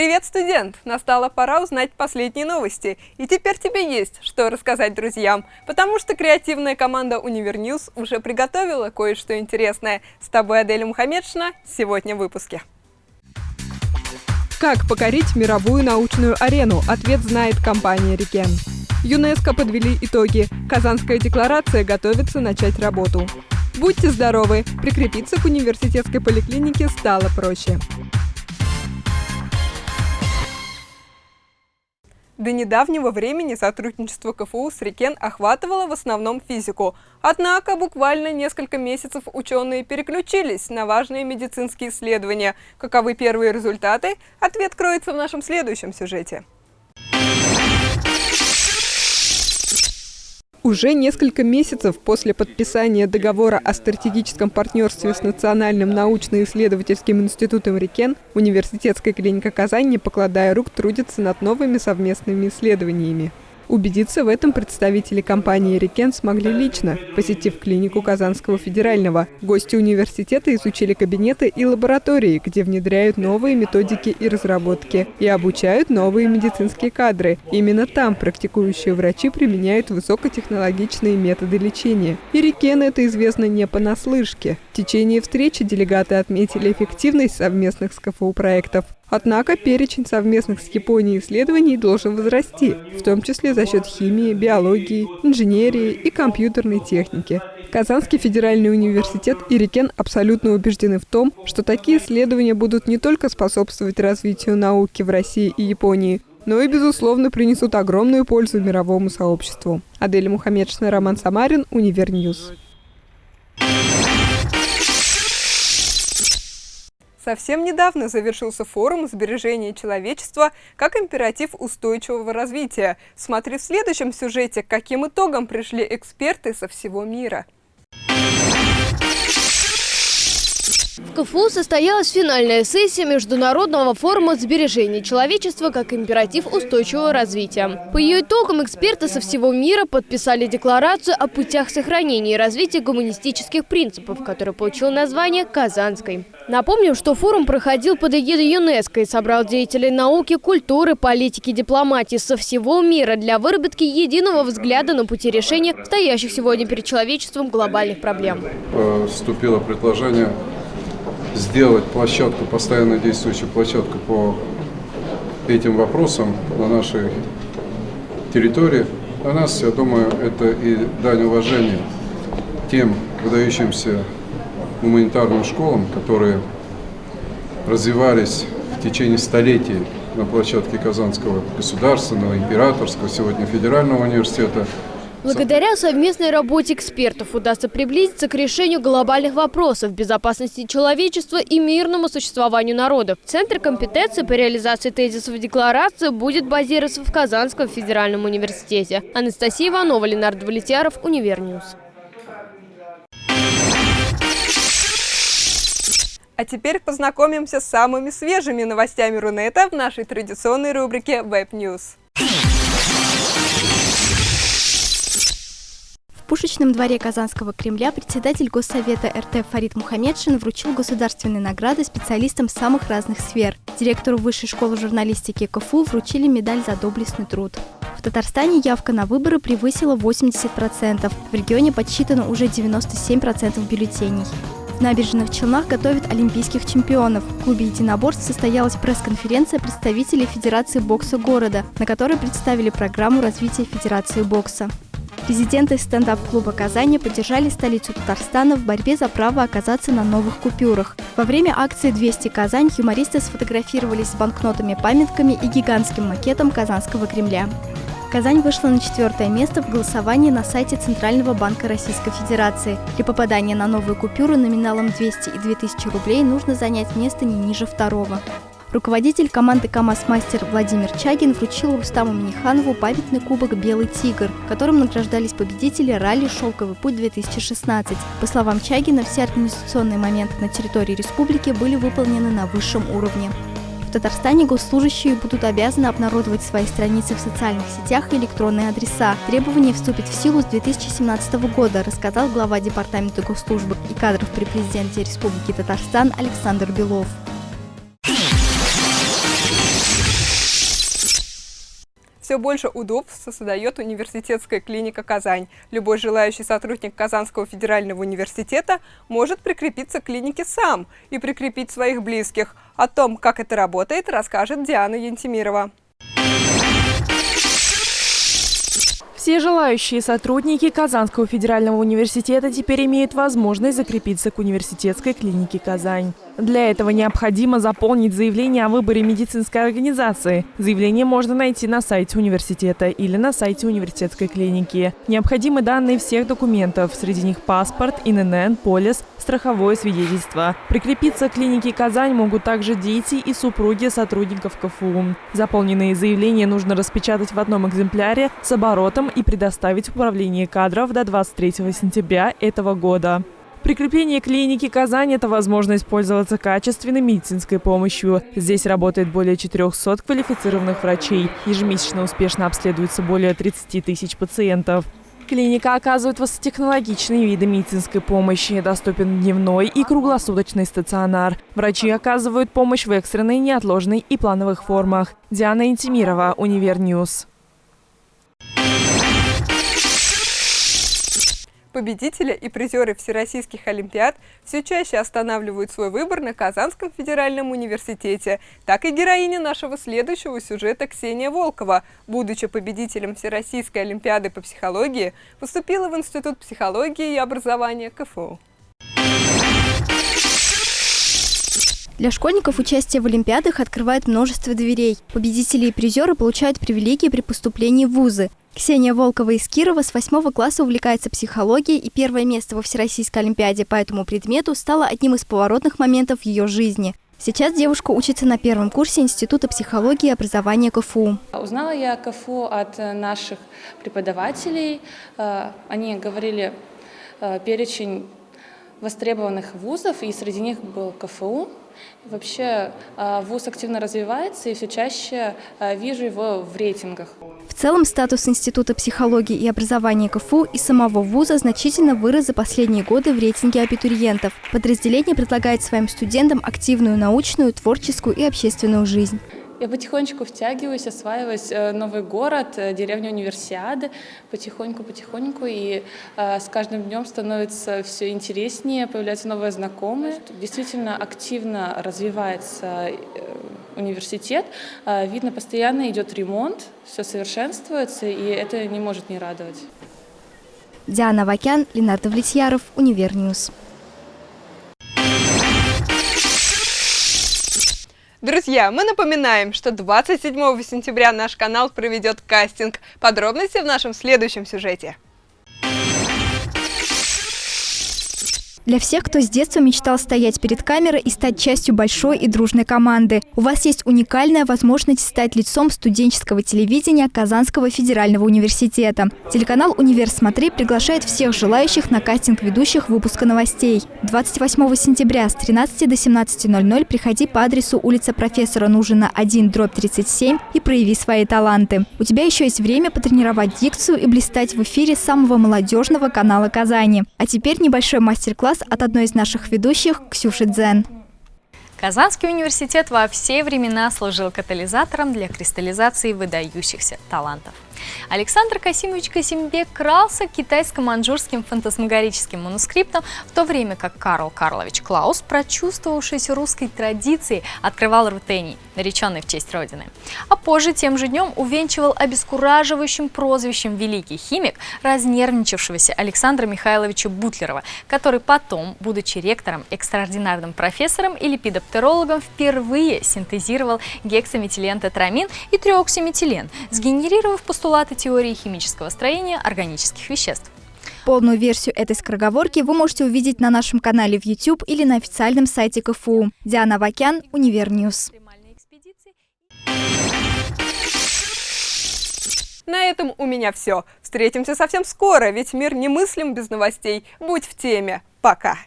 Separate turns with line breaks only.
Привет, студент! Настала пора узнать последние новости. И теперь тебе есть, что рассказать друзьям, потому что креативная команда UniverNews уже приготовила кое-что интересное. С тобой Адель Мухаммедшина сегодня в выпуске. Как покорить мировую научную арену? Ответ знает компания «Рикен». ЮНЕСКО подвели итоги. Казанская декларация готовится начать работу. Будьте здоровы! Прикрепиться к университетской поликлинике стало проще. До недавнего времени сотрудничество КФУ с Рикен охватывало в основном физику. Однако буквально несколько месяцев ученые переключились на важные медицинские исследования. Каковы первые результаты? Ответ кроется в нашем следующем сюжете. Уже несколько месяцев после подписания договора о стратегическом партнерстве с Национальным научно-исследовательским институтом РИКЕН университетская клиника Казань, не покладая рук, трудится над новыми совместными исследованиями. Убедиться в этом представители компании «Рикен» смогли лично, посетив клинику Казанского федерального. Гости университета изучили кабинеты и лаборатории, где внедряют новые методики и разработки и обучают новые медицинские кадры. Именно там практикующие врачи применяют высокотехнологичные методы лечения. И «Рикен» это известно не понаслышке. В течение встречи делегаты отметили эффективность совместных с КФУ проектов. Однако перечень совместных с Японией исследований должен возрасти, в том числе за счет химии, биологии, инженерии и компьютерной техники. Казанский федеральный университет и Рикен абсолютно убеждены в том, что такие исследования будут не только способствовать развитию науки в России и Японии, но и, безусловно, принесут огромную пользу мировому сообществу. Адель Мухаммедшина, Роман Самарин, UniverNews. Совсем недавно завершился форум сбережения человечества как императив устойчивого развития. Смотри в следующем сюжете, к каким итогам пришли эксперты со всего мира.
В КФУ состоялась финальная сессия Международного форума сбережения человечества как императив устойчивого развития. По ее итогам эксперты со всего мира подписали декларацию о путях сохранения и развития гуманистических принципов, которая получила название «Казанской». Напомним, что форум проходил под эгидой ЮНЕСКО и собрал деятелей науки, культуры, политики, дипломатии со всего мира для выработки единого взгляда на пути решения стоящих сегодня перед человечеством глобальных проблем.
Вступило предложение сделать площадку, постоянно действующую площадку по этим вопросам на нашей территории. Для нас, я думаю, это и дань уважения тем выдающимся гуманитарным школам, которые развивались в течение столетий на площадке Казанского государственного, императорского, сегодня федерального университета –
Благодаря совместной работе экспертов удастся приблизиться к решению глобальных вопросов безопасности человечества и мирному существованию народов. Центр компетенции по реализации тезисов декларации будет базироваться в Казанском федеральном университете. Анастасия Иванова, Ленардо Валетьяров, UniverNews.
А теперь познакомимся с самыми свежими новостями Рунета в нашей традиционной рубрике Web News.
Пушечном дворе Казанского Кремля председатель Госсовета РТ Фарид Мухаммедшин вручил государственные награды специалистам самых разных сфер. Директору Высшей школы журналистики КФУ вручили медаль за доблестный труд. В Татарстане явка на выборы превысила 80%. В регионе подсчитано уже 97% бюллетеней. В набережных Челнах готовят олимпийских чемпионов. В клубе единоборств состоялась пресс-конференция представителей Федерации бокса города, на которой представили программу развития Федерации бокса. Президенты стендап-клуба «Казани» поддержали столицу Татарстана в борьбе за право оказаться на новых купюрах. Во время акции «200 Казань» юмористы сфотографировались с банкнотами-памятками и гигантским макетом Казанского Кремля. Казань вышла на четвертое место в голосовании на сайте Центрального банка Российской Федерации. Для попадания на новую купюру номиналом 200 и 2000 рублей нужно занять место не ниже второго. Руководитель команды КАМАЗ-мастер Владимир Чагин вручил Рустаму Миниханову памятный кубок «Белый тигр», которым награждались победители ралли «Шелковый путь-2016». По словам Чагина, все организационные моменты на территории республики были выполнены на высшем уровне. В Татарстане госслужащие будут обязаны обнародовать свои страницы в социальных сетях и электронные адреса. Требование вступит в силу с 2017 года, рассказал глава Департамента госслужбы и кадров при президенте Республики Татарстан Александр Белов.
Все больше удобств создает университетская клиника «Казань». Любой желающий сотрудник Казанского федерального университета может прикрепиться к клинике сам и прикрепить своих близких. О том, как это работает, расскажет Диана Янтимирова.
Все желающие сотрудники Казанского федерального университета теперь имеют возможность закрепиться к университетской клинике «Казань». Для этого необходимо заполнить заявление о выборе медицинской организации. Заявление можно найти на сайте университета или на сайте университетской клиники. Необходимы данные всех документов, среди них паспорт, ИНН, полис, страховое свидетельство. Прикрепиться к клинике «Казань» могут также дети и супруги сотрудников КФУ. Заполненные заявления нужно распечатать в одном экземпляре с оборотом и предоставить в управление кадров до 23 сентября этого года. Прикрепление клиники «Казань» – это возможность пользоваться качественной медицинской помощью. Здесь работает более 400 квалифицированных врачей. Ежемесячно успешно обследуется более 30 тысяч пациентов. Клиника оказывает высокотехнологичные виды медицинской помощи. Доступен дневной и круглосуточный стационар. Врачи оказывают помощь в экстренной, неотложной и плановых формах. Диана Интимирова, UniverNews.
Победители и призеры всероссийских олимпиад все чаще останавливают свой выбор на Казанском федеральном университете. Так и героиня нашего следующего сюжета Ксения Волкова, будучи победителем Всероссийской олимпиады по психологии, поступила в Институт психологии и образования КФУ.
Для школьников участие в Олимпиадах открывает множество дверей. Победители и призеры получают привилегии при поступлении в вузы. Ксения Волкова из Кирова с восьмого класса увлекается психологией, и первое место во Всероссийской Олимпиаде по этому предмету стало одним из поворотных моментов в ее жизни. Сейчас девушка учится на первом курсе Института психологии и образования КФУ.
Узнала я КФУ от наших преподавателей. Э, они говорили э, перечень востребованных вузов, и среди них был КФУ. Вообще э, вуз активно развивается, и все чаще вижу его в рейтингах.
В целом статус Института психологии и образования КФУ и самого вуза значительно вырос за последние годы в рейтинге абитуриентов. Подразделение предлагает своим студентам активную научную, творческую и общественную жизнь.
Я потихонечку втягиваюсь, осваиваюсь э, новый город, э, деревня Универсиады, потихоньку-потихоньку, и э, с каждым днем становится все интереснее, появляются новые знакомые. Действительно активно развивается университет, видно, постоянно идет ремонт, все совершенствуется, и это не может не радовать.
Диана Вакян, Ленардо Влетьяров, Univer News.
Друзья, мы напоминаем, что 27 сентября наш канал проведет кастинг. Подробности в нашем следующем сюжете.
Для всех, кто с детства мечтал стоять перед камерой и стать частью большой и дружной команды, у вас есть уникальная возможность стать лицом студенческого телевидения Казанского федерального университета. Телеканал «Универ Смотри» приглашает всех желающих на кастинг ведущих выпуска новостей. 28 сентября с 13 до 17.00 приходи по адресу улица профессора Нужина 1, дробь 37 и прояви свои таланты. У тебя еще есть время потренировать дикцию и блистать в эфире самого молодежного канала Казани. А теперь небольшой мастер-класс от одной из наших ведущих Ксюши Дзен.
Казанский университет во все времена служил катализатором для кристаллизации выдающихся талантов. Александр Касимович Касимбек крался китайско-манжурским фантасмагорическим манускриптом, в то время как Карл Карлович Клаус, прочувствовавшийся русской традицией, открывал рутений, нареченный в честь Родины. А позже тем же днем увенчивал обескураживающим прозвищем «Великий химик» разнервничавшегося Александра Михайловича Бутлерова, который потом, будучи ректором, экстраординарным профессором и липидоптерологом, впервые синтезировал гексаметилен-тетрамин и триоксиметилен, сгенерировав постулат постулаты теории химического строения органических веществ.
Полную версию этой скороговорки вы можете увидеть на нашем канале в YouTube или на официальном сайте КФУ. Диана Вакян, Univer News.
На этом у меня все. Встретимся совсем скоро, ведь мир немыслим без новостей. Будь в теме. Пока.